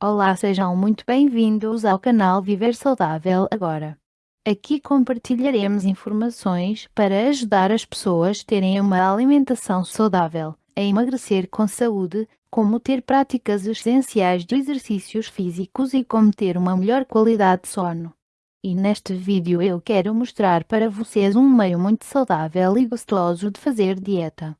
Olá, sejam muito bem-vindos ao canal Viver Saudável Agora. Aqui compartilharemos informações para ajudar as pessoas a terem uma alimentação saudável, a emagrecer com saúde, como ter práticas essenciais de exercícios físicos e como ter uma melhor qualidade de sono. E neste vídeo eu quero mostrar para vocês um meio muito saudável e gostoso de fazer dieta.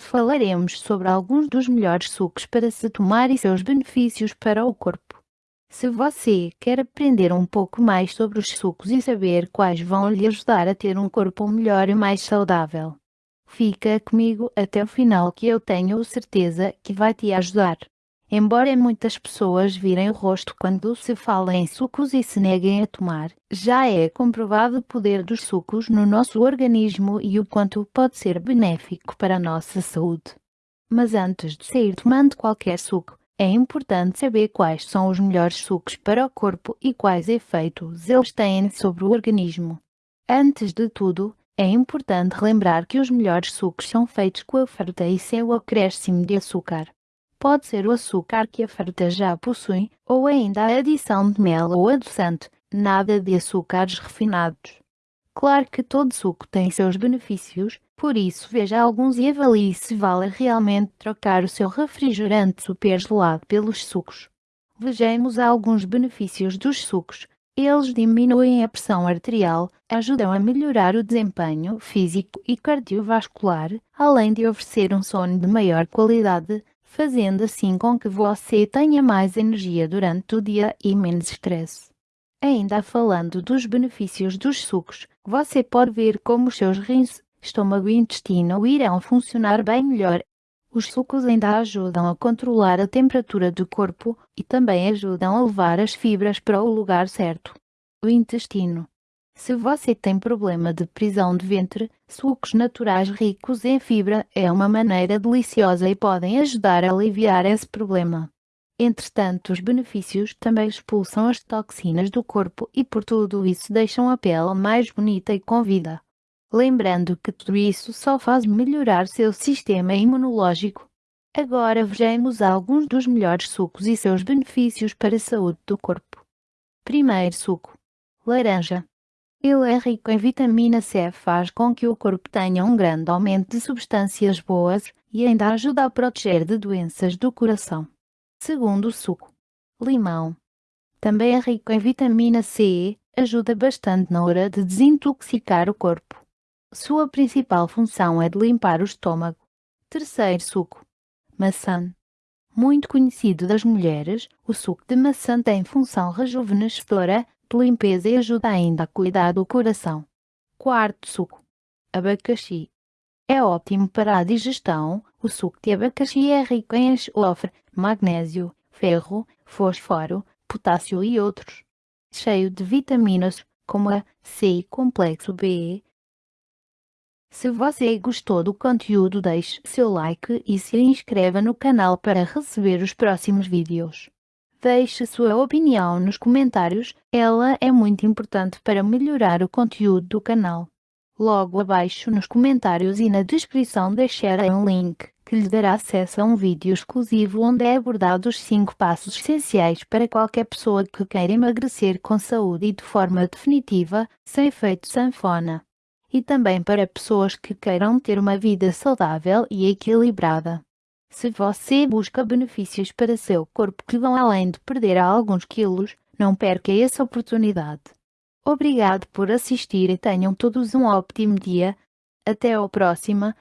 Falaremos sobre alguns dos melhores sucos para se tomar e seus benefícios para o corpo. Se você quer aprender um pouco mais sobre os sucos e saber quais vão lhe ajudar a ter um corpo melhor e mais saudável, fica comigo até o final que eu tenho certeza que vai te ajudar. Embora muitas pessoas virem o rosto quando se fala em sucos e se neguem a tomar, já é comprovado o poder dos sucos no nosso organismo e o quanto pode ser benéfico para a nossa saúde. Mas antes de sair tomando qualquer suco, é importante saber quais são os melhores sucos para o corpo e quais efeitos eles têm sobre o organismo. Antes de tudo, é importante lembrar que os melhores sucos são feitos com a fruta e sem o acréscimo de açúcar. Pode ser o açúcar que a fruta já possui, ou ainda a adição de mel ou adoçante, nada de açúcares refinados. Claro que todo suco tem seus benefícios, por isso veja alguns e avalie se vale realmente trocar o seu refrigerante super gelado pelos sucos. Vejamos alguns benefícios dos sucos. Eles diminuem a pressão arterial, ajudam a melhorar o desempenho físico e cardiovascular, além de oferecer um sono de maior qualidade, fazendo assim com que você tenha mais energia durante o dia e menos estresse. Ainda falando dos benefícios dos sucos, você pode ver como os seus rins, estômago e intestino irão funcionar bem melhor. Os sucos ainda ajudam a controlar a temperatura do corpo e também ajudam a levar as fibras para o lugar certo. O intestino. Se você tem problema de prisão de ventre, sucos naturais ricos em fibra é uma maneira deliciosa e podem ajudar a aliviar esse problema. Entretanto, os benefícios também expulsam as toxinas do corpo e por tudo isso deixam a pele mais bonita e com vida. Lembrando que tudo isso só faz melhorar seu sistema imunológico. Agora vejamos alguns dos melhores sucos e seus benefícios para a saúde do corpo. Primeiro suco. Laranja. Ele é rico em vitamina C, faz com que o corpo tenha um grande aumento de substâncias boas e ainda ajuda a proteger de doenças do coração. Segundo suco, limão. Também é rico em vitamina C, ajuda bastante na hora de desintoxicar o corpo. Sua principal função é de limpar o estômago. Terceiro suco, maçã. Muito conhecido das mulheres, o suco de maçã tem função rejuvenescedora limpeza e ajuda ainda a cuidar do coração. Quarto suco. Abacaxi. É ótimo para a digestão, o suco de abacaxi é rico em enxofre, magnésio, ferro, fósforo, potássio e outros. Cheio de vitaminas, como a C e complexo B. Se você gostou do conteúdo deixe seu like e se inscreva no canal para receber os próximos vídeos. Deixe sua opinião nos comentários, ela é muito importante para melhorar o conteúdo do canal. Logo abaixo nos comentários e na descrição deixarei um link que lhe dará acesso a um vídeo exclusivo onde é abordado os 5 passos essenciais para qualquer pessoa que queira emagrecer com saúde e de forma definitiva, sem efeito sanfona. E também para pessoas que queiram ter uma vida saudável e equilibrada. Se você busca benefícios para seu corpo que vão além de perder alguns quilos, não perca essa oportunidade. Obrigado por assistir e tenham todos um ótimo dia. Até a próxima.